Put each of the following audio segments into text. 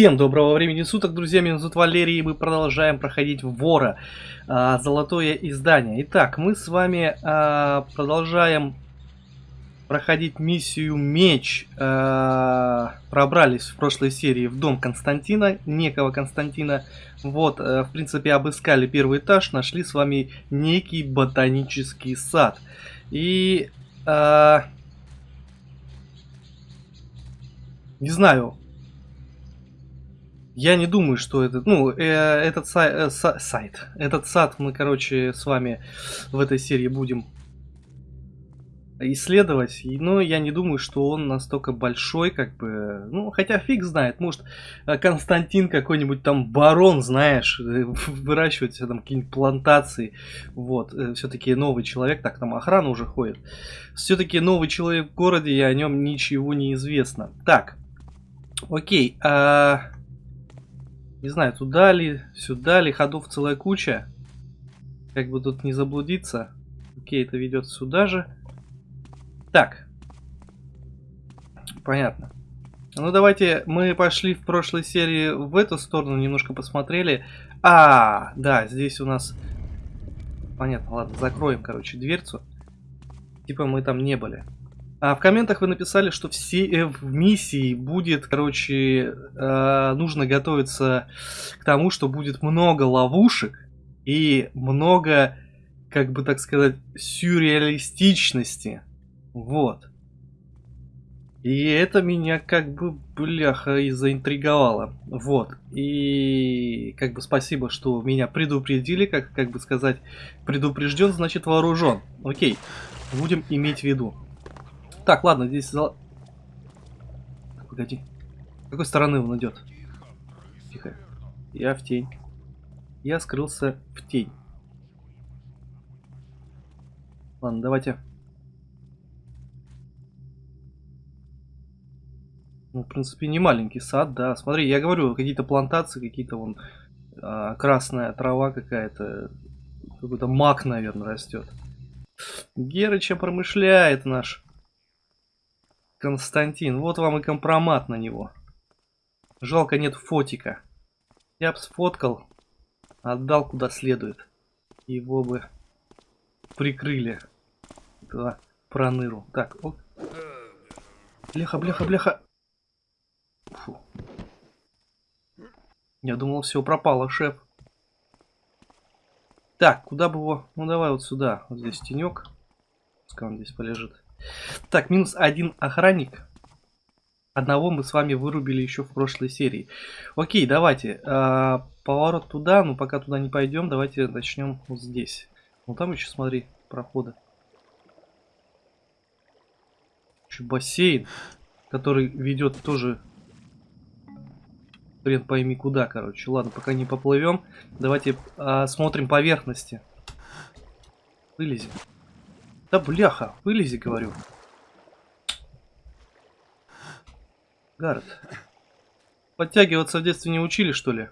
Всем доброго времени суток, друзья, меня зовут Валерий, и мы продолжаем проходить Вора, а, золотое издание. Итак, мы с вами а, продолжаем проходить миссию Меч. А, пробрались в прошлой серии в дом Константина, некого Константина. Вот, а, в принципе, обыскали первый этаж, нашли с вами некий ботанический сад. И... А, не знаю, я не думаю, что этот, ну, э, этот сай, э, са, сайт, этот сад мы, короче, с вами в этой серии будем исследовать, но я не думаю, что он настолько большой, как бы, ну, хотя фиг знает, может, э, Константин какой-нибудь там барон, знаешь, э, выращивает все там какие-нибудь плантации, вот, э, все-таки новый человек, так, там охрана уже ходит, все-таки новый человек в городе, и о нем ничего не известно. Так, окей, а... Не знаю, туда ли, сюда ли, ходов целая куча. Как бы тут не заблудиться. Окей, это ведет сюда же. Так. Понятно. Ну давайте, мы пошли в прошлой серии в эту сторону, немножко посмотрели. А, да, здесь у нас... Понятно, ладно, закроем, короче, дверцу. Типа мы там не были. А в комментах вы написали, что все э, в миссии будет, короче, э, нужно готовиться к тому, что будет много ловушек и много, как бы так сказать, сюрреалистичности. Вот. И это меня как бы, бляха, и заинтриговало. Вот. И как бы спасибо, что меня предупредили, как, как бы сказать, предупрежден, значит вооружен. Окей, будем иметь в виду. Так, ладно, здесь зал... Погоди. С какой стороны он идет? Тихо. Я в тень. Я скрылся в тень. Ладно, давайте. Ну, в принципе, не маленький сад, да. Смотри, я говорю, какие-то плантации, какие-то вон а, красная трава какая-то. Какой-то мак, наверное, растет. Герыча промышляет наш Константин, вот вам и компромат на него. Жалко нет фотика. Я бы сфоткал, отдал куда следует. Его бы прикрыли. Этого проныру. Так, оп. Бляха, бляха, бляха. Фу. Я думал, все пропало, шеф. Так, куда бы его... Ну, давай вот сюда. Вот здесь тенек. Пускай он здесь полежит. Так, минус один охранник. Одного мы с вами вырубили еще в прошлой серии. Окей, давайте. Э, поворот туда, но пока туда не пойдем, давайте начнем вот здесь. Ну там еще, смотри, проходы. Еще бассейн, который ведет тоже хрен пойми куда, короче. Ладно, пока не поплывем. Давайте э, смотрим поверхности. Вылезем. Да бляха, вылези, говорю. Гард. Подтягиваться в детстве не учили, что ли?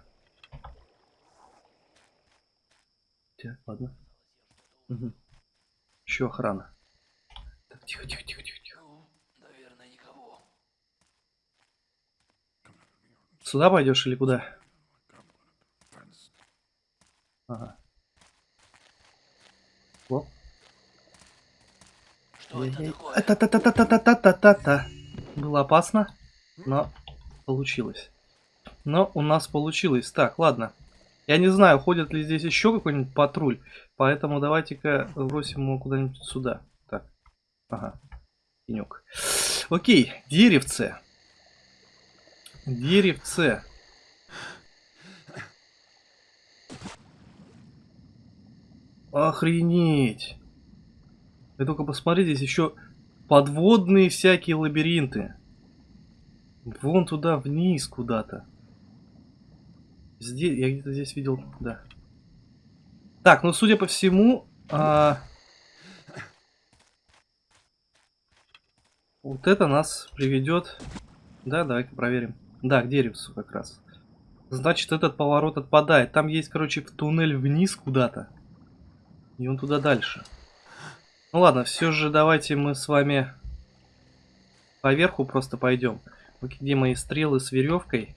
Так, ладно. Угу. Еще охрана. Так, тихо, тихо, тихо, тихо, тихо. Наверное, никого. Сюда пойдешь или куда? Ага. Что это такое? Было опасно, но получилось. Но у нас получилось. Так, ладно. Я не знаю, ходит ли здесь еще какой-нибудь патруль, поэтому давайте-ка бросим его куда-нибудь сюда. Так, ага, пенек. Окей, деревце. Деревце. Охренеть. Вы только посмотрите, здесь еще подводные всякие лабиринты. Вон туда, вниз куда-то. Здесь, я где-то здесь видел, да. Так, ну судя по всему, а... вот это нас приведет. Да, давай-ка проверим. Да, к деревцу как раз. Значит, этот поворот отпадает. Там есть, короче, туннель вниз куда-то. И он туда дальше. Ну ладно, все же давайте мы с вами поверху просто пойдем. Где мои стрелы с веревкой?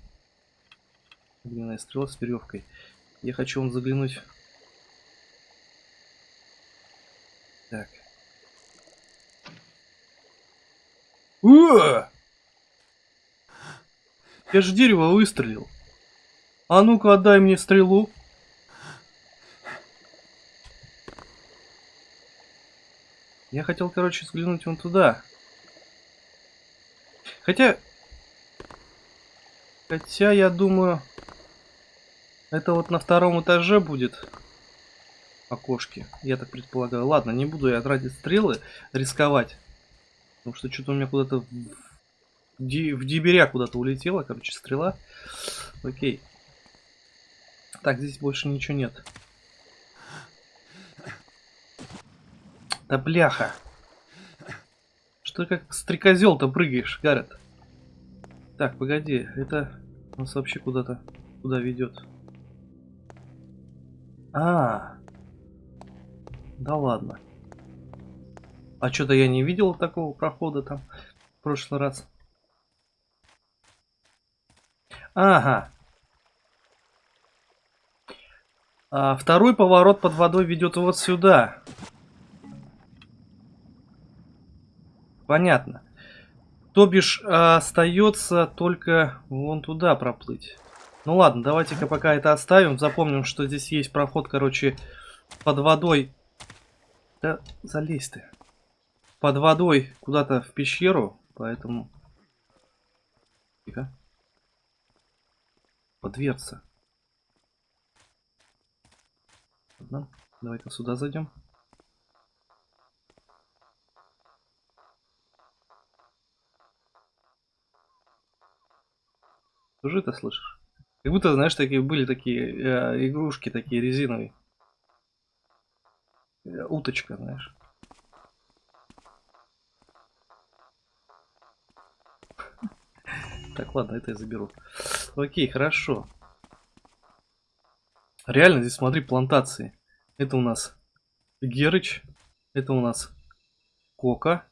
Длинная стрела с веревкой. Я хочу вам заглянуть. Так. О! Я же дерево выстрелил. А ну-ка, отдай мне стрелу. Я хотел, короче, взглянуть вон туда. Хотя... Хотя, я думаю... Это вот на втором этаже будет окошки. Я так предполагаю. Ладно, не буду я тратить стрелы, рисковать. Потому что что-то у меня куда-то в, в деберя куда-то улетела, короче, стрела. Окей. Так, здесь больше ничего нет. Да бляха. Что как стрекозел-то прыгаешь, Гаррет? Так, погоди, это нас вообще куда-то куда ведет? А, да ладно. А что-то я не видел такого прохода там в прошлый раз. Ага. А второй поворот под водой ведет вот сюда. Понятно. То бишь, остается только вон туда проплыть. Ну ладно, давайте-ка пока это оставим. Запомним, что здесь есть проход, короче, под водой. Да залезь ты. Под водой куда-то в пещеру, поэтому... Тихо. Под. Ладно, давай-ка сюда зайдем. Тоже это слышишь? Как будто, знаешь, такие были такие э, игрушки, такие резиновые. Э, уточка, знаешь. Так, ладно, это я заберу. Окей, хорошо. Реально, здесь смотри, плантации. Это у нас Герыч. Это у нас Кока.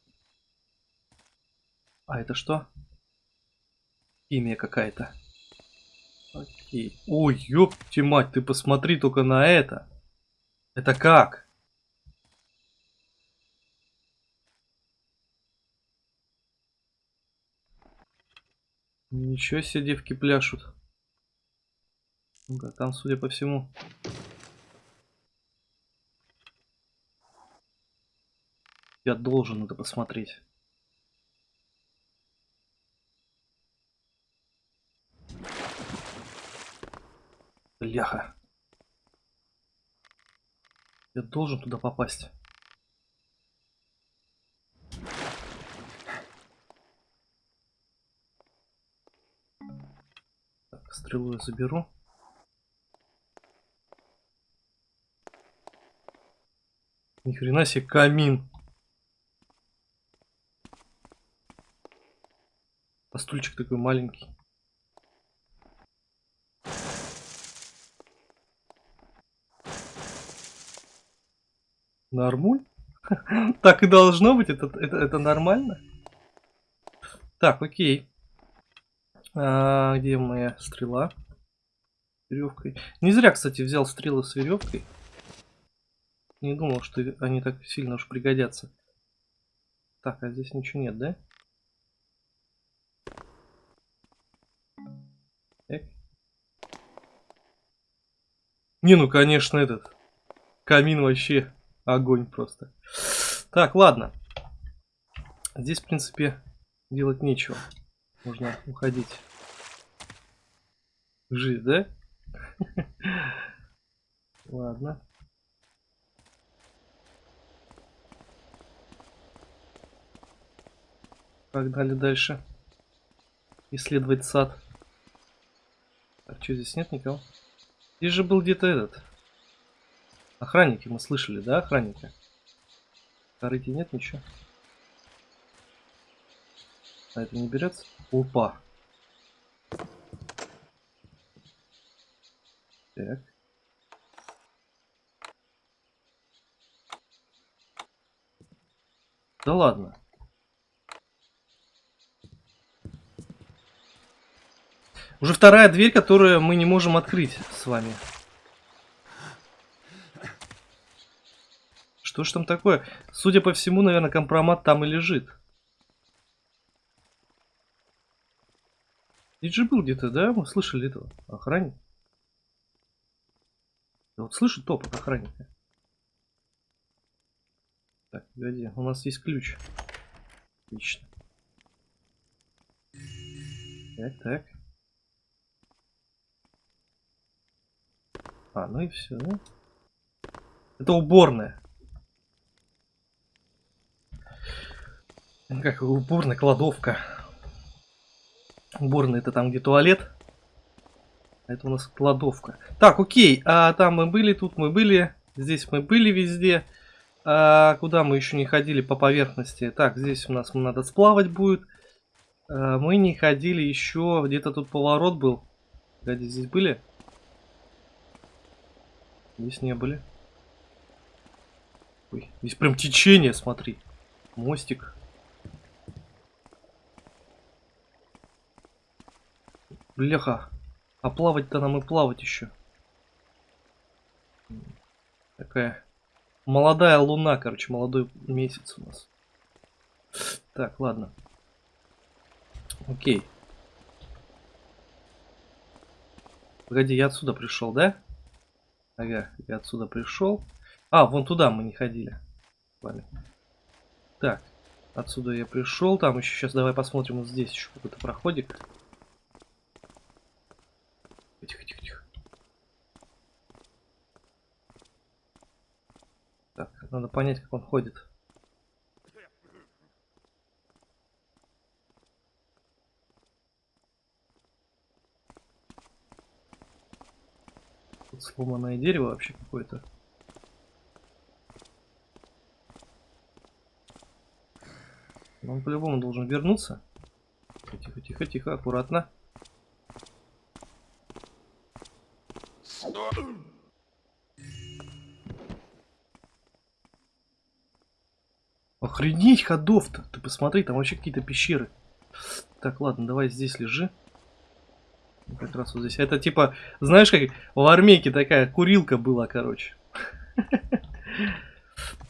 А это что? Имя какая-то. Окей. Ой, ёпти мать, ты посмотри только на это. Это как? Ничего себе девки пляшут. Да, там, судя по всему... Я должен это посмотреть. Бляха. Я должен туда попасть. Так, стрелу я заберу. Ни хрена себе камин. А стульчик такой маленький. Нормуль? Так и должно быть, это, это, это нормально. Так, окей. А, где моя стрела? Веревкой. Не зря, кстати, взял стрелы с веревкой. Не думал, что они так сильно уж пригодятся. Так, а здесь ничего нет, да? Так. Не, ну конечно этот камин вообще Огонь просто. Так, ладно. Здесь, в принципе, делать нечего. Можно уходить. Жить, да? Ладно. Погнали дальше. Исследовать сад. Так, что здесь нет никого? Здесь же был где-то этот. Охранники мы слышали, да, охранники? Корыти нет ничего. А это не берется? Опа. Так. Да ладно. Уже вторая дверь, которую мы не можем открыть с вами. Что ж там такое? Судя по всему, наверное, компромат там и лежит. Же был где-то, да? Мы слышали этого охранника. Я вот слышу топот охранника. Так, погоди, у нас есть ключ. Отлично. Так, так. А, ну и все, да? Это уборная. Как уборная кладовка. Уборная это там, где туалет. Это у нас кладовка. Так, окей. А там мы были, тут мы были. Здесь мы были везде. А, куда мы еще не ходили по поверхности? Так, здесь у нас надо сплавать будет. А, мы не ходили еще. Где-то тут поворот был. Погоди, здесь были? Здесь не были. Ой, здесь прям течение, смотри. Мостик. Бляха. А плавать-то нам и плавать еще. Такая молодая луна, короче, молодой месяц у нас. Так, ладно. Окей. Погоди, я отсюда пришел, да? Ага, я отсюда пришел. А, вон туда мы не ходили. Ладно. Так, отсюда я пришел. Там еще сейчас давай посмотрим, вот здесь еще какой-то проходик. Тихо, тихо, тихо. Так, надо понять, как он ходит. Тут сломанное дерево вообще какое-то. Он по-любому должен вернуться. Тихо, тихо, тихо, аккуратно. Охренеть ходов-то. Ты посмотри, там вообще какие-то пещеры. Так, ладно, давай здесь лежи. Как раз вот здесь. Это типа, знаешь, как в армейке такая курилка была, короче.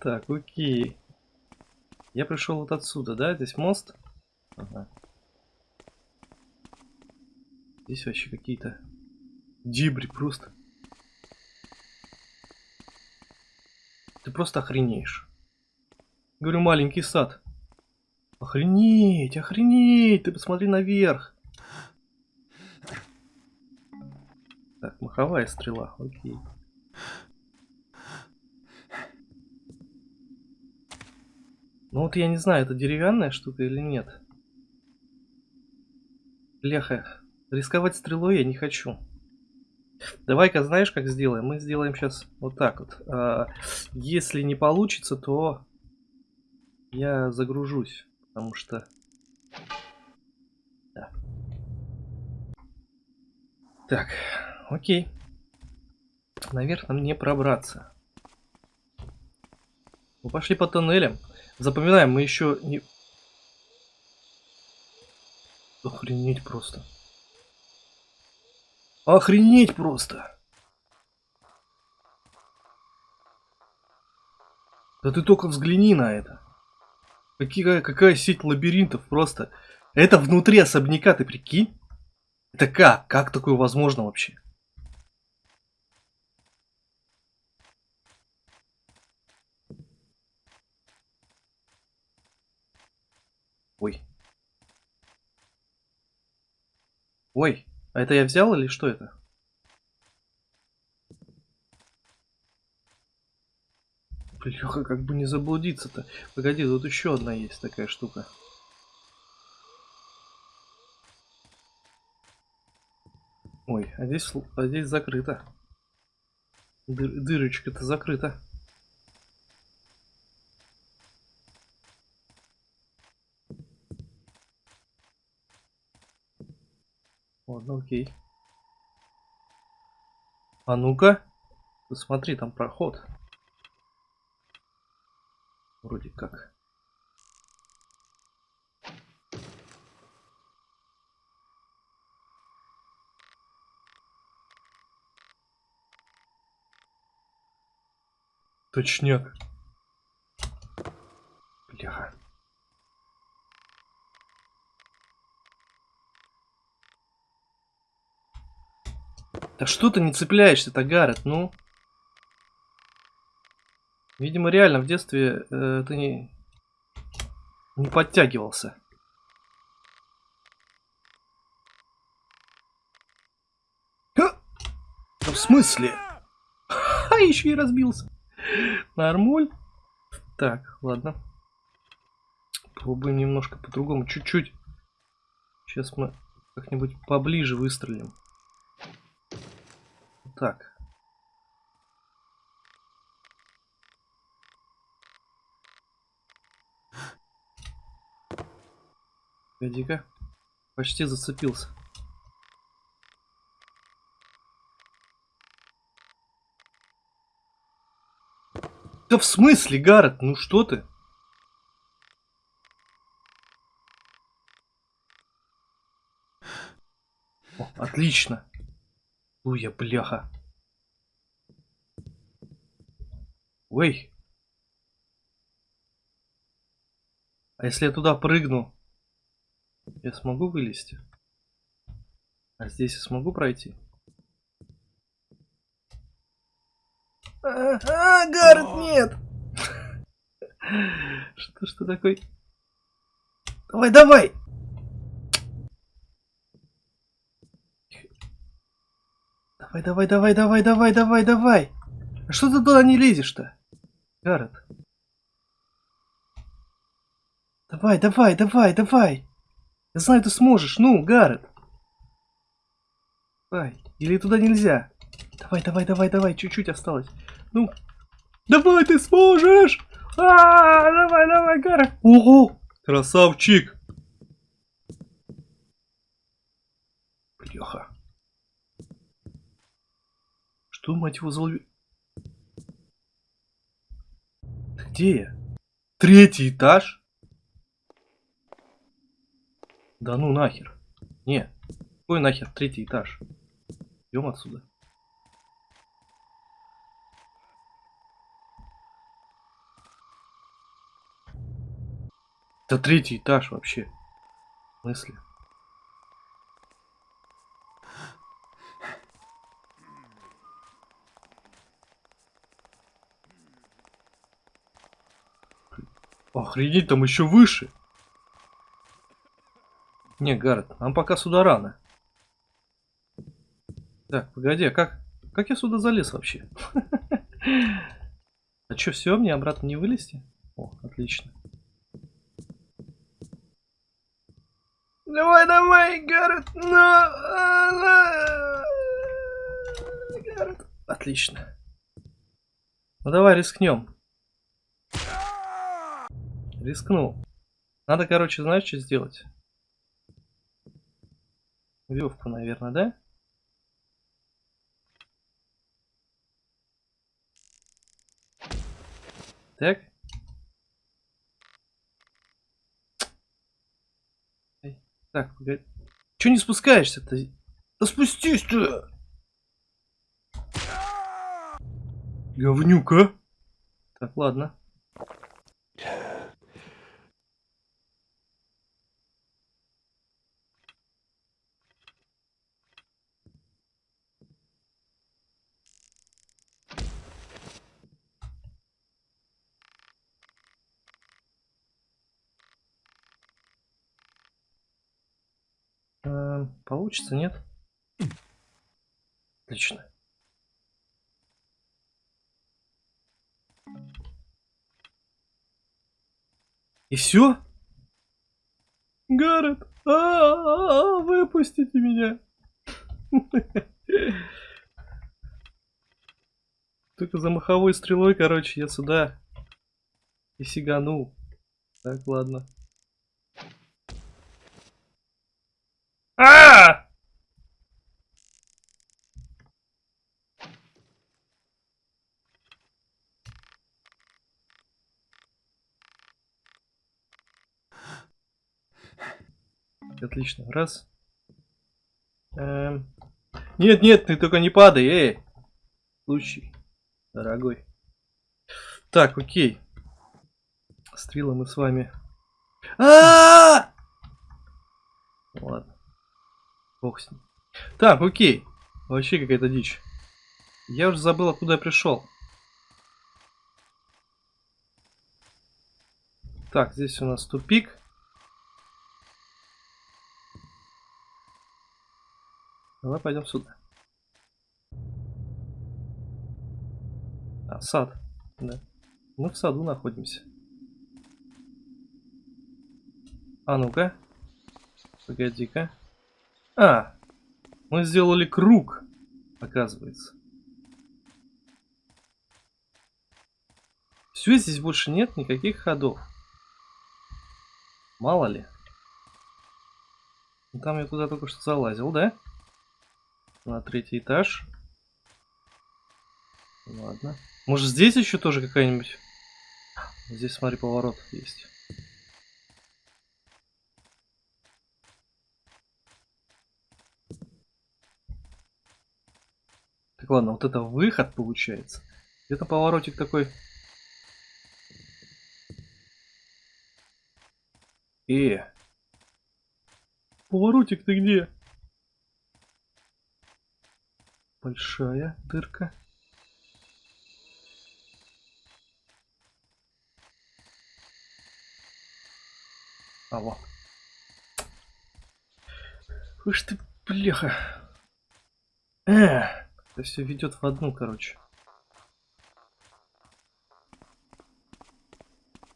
Так, окей. Я пришел вот отсюда, да? Здесь мост. Здесь вообще какие-то дебри просто. Ты просто охренеешь. Говорю, маленький сад. Охренеть, охренеть, ты посмотри наверх. Так, маховая стрела, окей. Ну вот я не знаю, это деревянная штука или нет. Бляха, рисковать стрелой я не хочу. Давай-ка, знаешь, как сделаем? Мы сделаем сейчас вот так вот. А, если не получится, то я загружусь, потому что... Да. Так, окей. Наверх нам не пробраться. Мы пошли по тоннелям. Запоминаем, мы еще не... Охренеть просто. Охренеть просто. Да ты только взгляни на это. Какая, какая сеть лабиринтов просто. Это внутри особняка, ты прикинь? Это как? Как такое возможно вообще? Ой. Ой, а это я взял или что это? Бляха, как бы не заблудиться-то. Погоди, тут еще одна есть такая штука. Ой, а здесь, а здесь закрыто. Дыр, дырочка-то закрыта. Ладно, окей. А ну-ка. Посмотри, там проход. Вроде как. Точняк. Бляха. Да что ты не цепляешься-то, Гаррет, ну? Видимо, реально в детстве э, ты не, не подтягивался. Ха! Да в смысле? Ха, еще и разбился. Нормуль. Так, ладно. Пробуем немножко по-другому. Чуть-чуть. Сейчас мы как-нибудь поближе выстрелим. Так. Погоди-ка. Почти зацепился. Да в смысле, Гаррет? Ну что ты? О, отлично. Уя, бляха. Ой. А если я туда прыгну, я смогу вылезти? А здесь я смогу пройти? А, а Гаррет, нет! Что что такой? Давай, давай! Давай, давай, давай, давай, давай, давай, давай! А что ты туда не лезешь-то? Гаррет. Давай, давай, давай, давай! Я знаю, ты сможешь. Ну, Гаррет. Давай. Или туда нельзя? Давай, давай, давай, давай. Чуть-чуть осталось. Ну. Давай, ты сможешь! А, -а, -а давай, давай, Гаррет. Ого! Красавчик! Бляха. Что, мать его, за Где я? Третий этаж? Да ну нахер. Не. Какой нахер третий этаж? Идем отсюда. Это третий этаж вообще. Мысли. Охренеть, там еще выше. Не, Гаррет, нам пока сюда рано. Так, погоди, а как, как я сюда залез вообще? А что, все, мне обратно не вылезти? О, отлично. Давай, давай, Гаррет! Гаррет. Отлично. Ну давай рискнем. Рискнул. Надо, короче, знаешь, что сделать? Веревку, наверное, да? Так. Так, погоди. Че не спускаешься-то? Да спустись ты! Говнюка. Так, ладно. Получится, нет? Отлично. И все? Гаррет, а, -а, -а выпустите меня. Только за маховой стрелой, короче, я сюда и сиганул. Так, ладно. Отлично. Раз. Эм... Нет, нет, ты только не падай, эй. Случай, дорогой. Так, окей. Стрела мы с вами. А! Ладно. Бог с ним. Так, окей. Вообще какая-то дичь. Я уже забыл, откуда я пришел. Так, здесь у нас тупик. Давай пойдем сюда. А, сад. Да. Мы в саду находимся. А ну-ка. Погоди-ка. А, мы сделали круг, оказывается. Все, здесь больше нет никаких ходов. Мало ли. Ну, там я туда только что залазил, да? На третий этаж. Ладно. Может здесь еще тоже какая-нибудь... Здесь, смотри, поворот есть. Ладно, вот это выход получается. Где-то поворотик такой... Э! Поворотик ты где? Большая дырка. А вот. Уж ты, бляха. Э, это все ведет в одну, короче.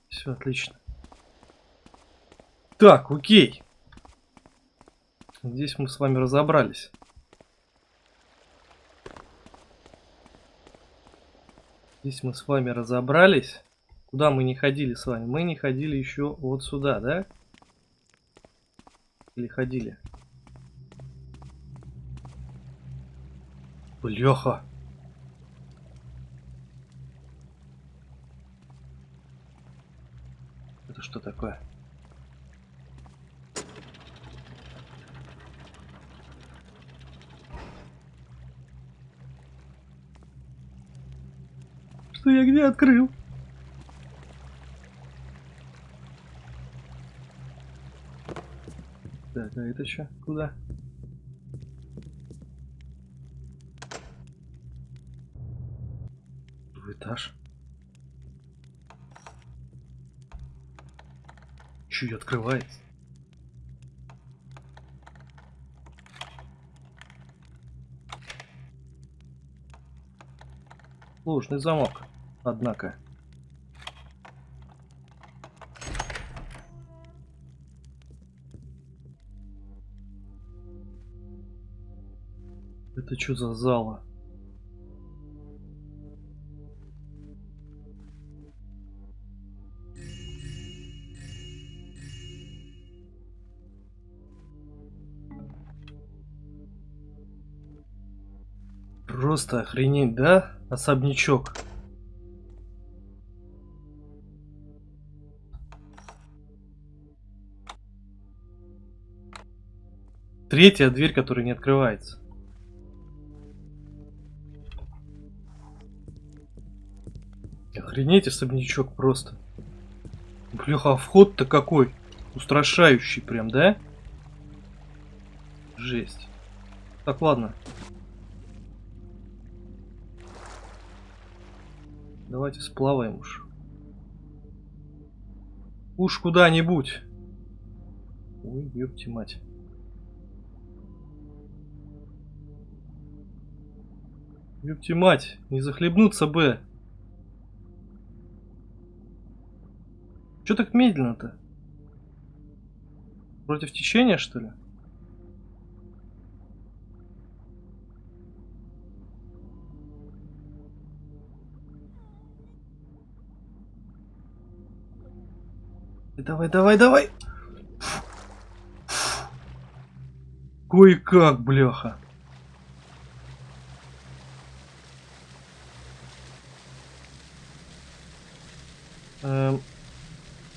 Все отлично. Так, окей. Здесь мы с вами разобрались. Здесь мы с вами разобрались. Куда мы не ходили с вами? Мы не ходили еще вот сюда, да? Или ходили? Бляха. Это что такое? Что я где открыл? Так, а это что? Куда? В этаж. Чуть открывается. Сложный замок, однако. Это что за зала? Просто охренеть, да? Особнячок. Третья дверь, которая не открывается. Охренеть, особнячок просто. Бляха, а вход-то какой? Устрашающий прям, да? Жесть. Так, ладно. Давайте сплаваем уж. Уж куда-нибудь. Ой, ёпти мать. Ёпти мать, не захлебнуться бы. Че так медленно-то? Против течения, что ли? Давай, давай, давай! Кое-как, бляха. Эм...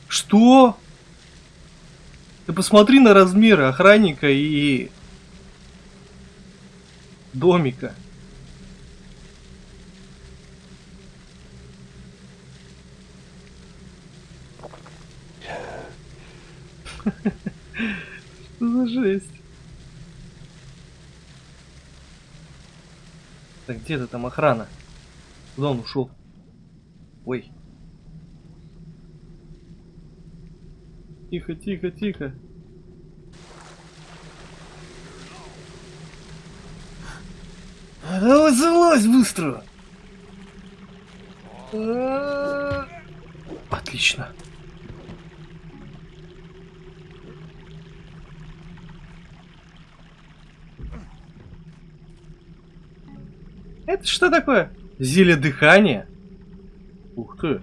Что? Ты посмотри на размеры охранника и домика. Что за жесть? Так, где ты там охрана? Куда он ушел? Ой. Тихо, тихо, тихо. Давай залазь быстро! А, Отлично. Это что такое? Зелье дыхания? Ух ты.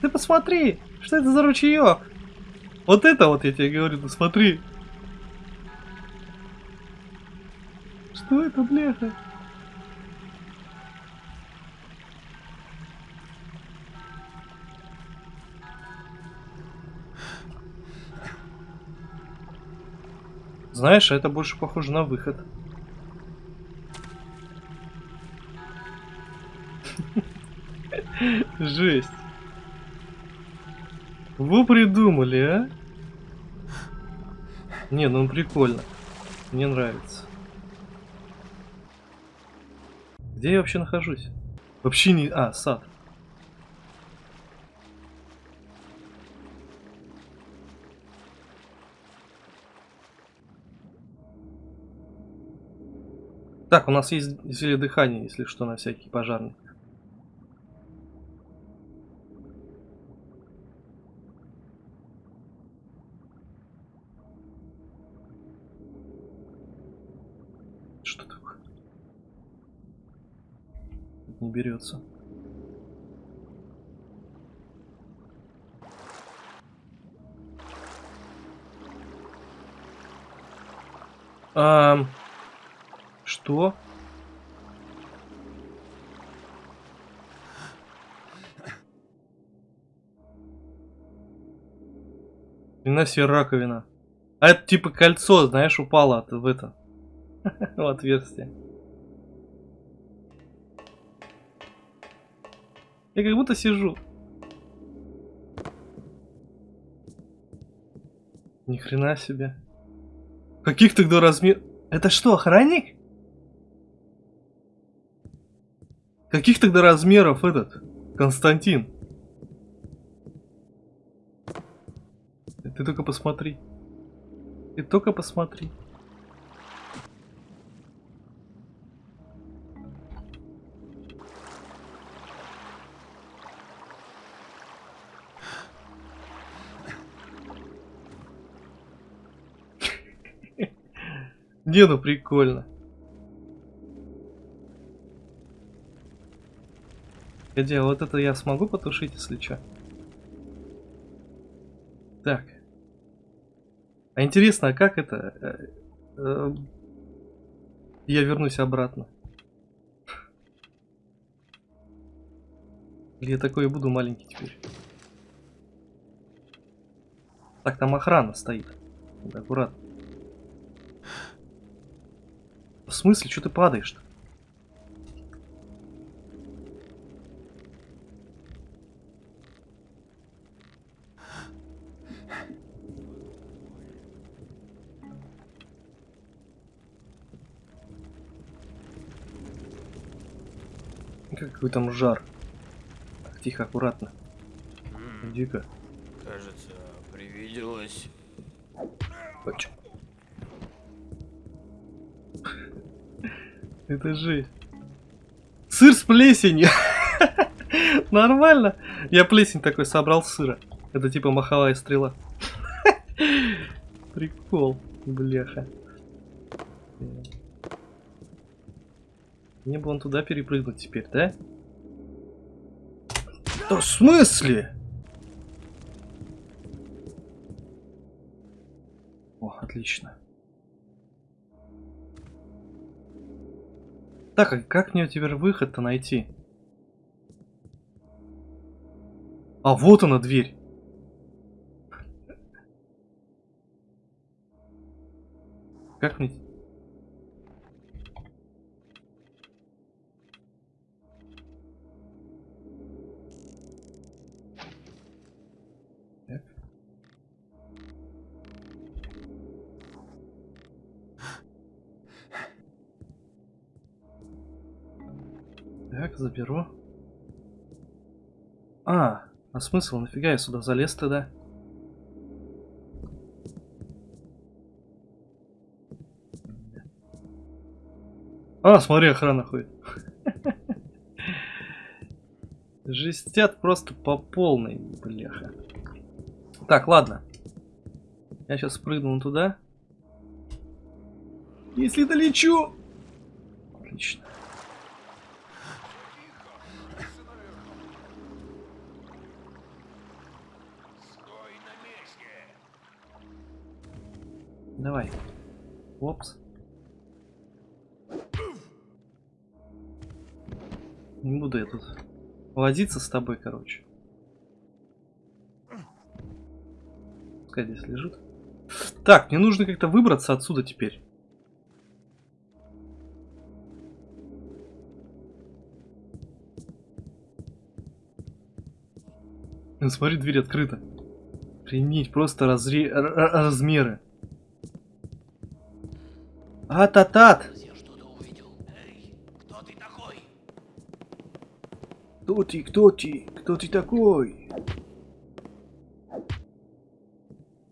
Ты посмотри, что это за ручеек? Вот это вот я тебе говорю, ты смотри. Что это, бляха? Знаешь, это больше похоже на выход. Жесть. Вы придумали, а? Не, ну прикольно. Мне нравится. Где я вообще нахожусь? Вообще не... А, сад. Так, у нас есть зелье дыхания, если что, на всякий пожарный. Берется. Ам... Что? Вина себе раковина. А это типа кольцо, знаешь, упало в это. в отверстие. Я как будто сижу. Ни хрена себе. Каких тогда размер... Это что, охранник? Каких тогда размеров этот Константин? Ты только посмотри. Ты только посмотри. Не, ну прикольно. Погоди, а вот это я смогу потушить, если что? Так. А интересно, а как это? Э, э, я вернусь обратно. Или я такой и буду маленький теперь? Так, там охрана стоит. Аккуратно. В смысле, что ты падаешь-то? Какой там жар. Так, тихо, аккуратно. М, Дико. Кажется, привиделось. Оч. Это жесть. Сыр с плесенью. Нормально. Я плесень такой собрал сыра. Это типа маховая стрела. Прикол, бляха. Мне бы он туда перепрыгнуть теперь, да? Да в смысле? О, отлично. Так, а как мне теперь выход-то найти? А, вот она дверь. Как мне... заберу. А, а смысл? Нафига я сюда залез тогда? А, смотри, охрана ходит. Жестят просто по полной, бляха. Так, ладно. Я сейчас прыгну туда. Если долечу... Не буду я тут возиться с тобой, короче. Пускай здесь лежит. Так, мне нужно как-то выбраться отсюда теперь. Смотри, дверь открыта. Принять просто разре... размеры. А-та-тат! Что-то увидел. Эй, кто ты такой? Кто ты, кто ты, кто ты такой?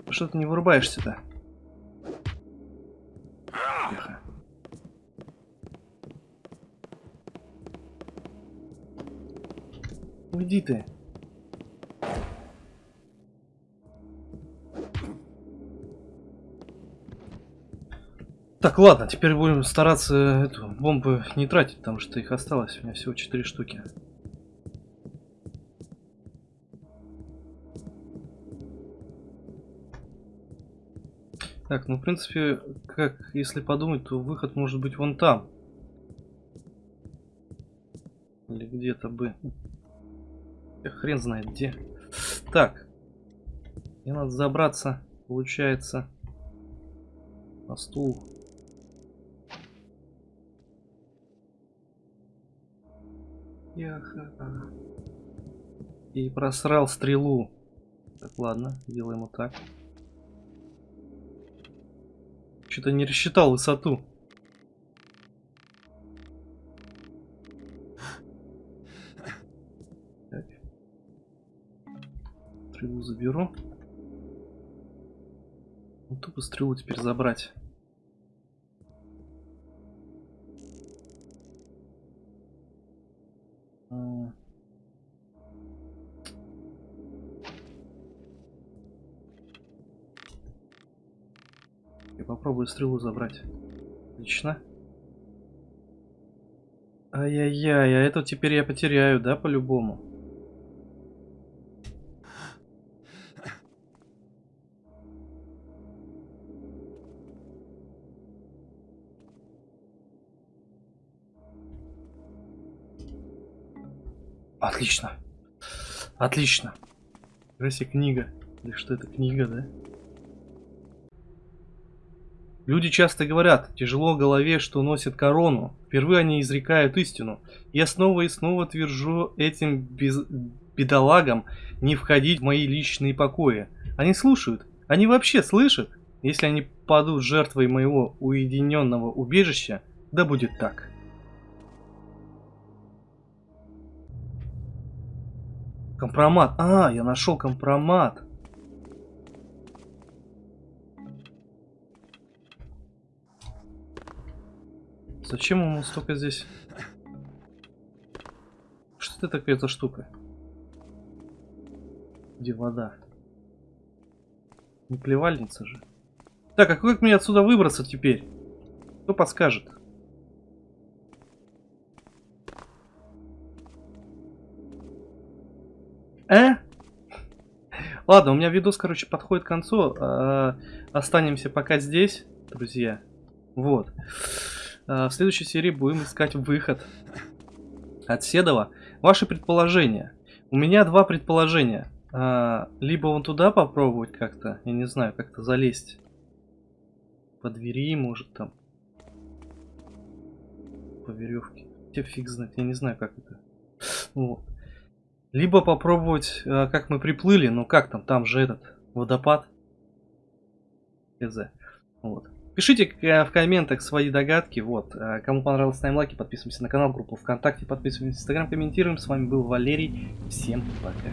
Что ты не вырубаешься-то? Уйди ты. Так, ладно, теперь будем стараться эту бомбу не тратить, потому что их осталось. У меня всего 4 штуки. Так, ну, в принципе, как, если подумать, то выход может быть вон там. Или где-то бы. Хрен знает где. Так. Мне надо забраться, получается, на стул. И просрал стрелу. Так, ладно, делаем вот так. Что-то не рассчитал высоту. Стрелу заберу. Ну, тупо стрелу теперь забрать. Попробую стрелу забрать. Отлично. Ай-яй-яй, а это теперь я потеряю, да, по-любому? Отлично. Отлично. Gracie книга. Или что это, книга, да? Люди часто говорят, тяжело голове, что носит корону. Впервые они изрекают истину. Я снова и снова твержу этим без... бедолагам не входить в мои личные покои. Они слушают. Они вообще слышат. Если они падут жертвой моего уединенного убежища, да будет так. Компромат. А, я нашел компромат. Зачем ему столько здесь? Что это такая эта штука? Где вода? Не плевальница же. Так, а как мне отсюда выбраться теперь? Кто подскажет? Э? Ладно, у меня видос, короче, подходит к концу. Э, останемся пока здесь, друзья. Вот. Э, в следующей серии будем искать выход от Седова. Ваши предположения. У меня два предположения. Э, либо вон туда попробовать как-то, я не знаю, как-то залезть. По двери, может там. По веревке. Те фиг знает, я не знаю, как это. Вот. Либо попробовать, э, как мы приплыли, ну как там, там же этот водопад. ХЗ. Вот. Пишите э, в комментах свои догадки. Вот. Э, Кому понравилось, ставим лайки, подписываемся на канал, группу ВКонтакте, подписываемся в Инстаграм, комментируем. С вами был Валерий. Всем пока.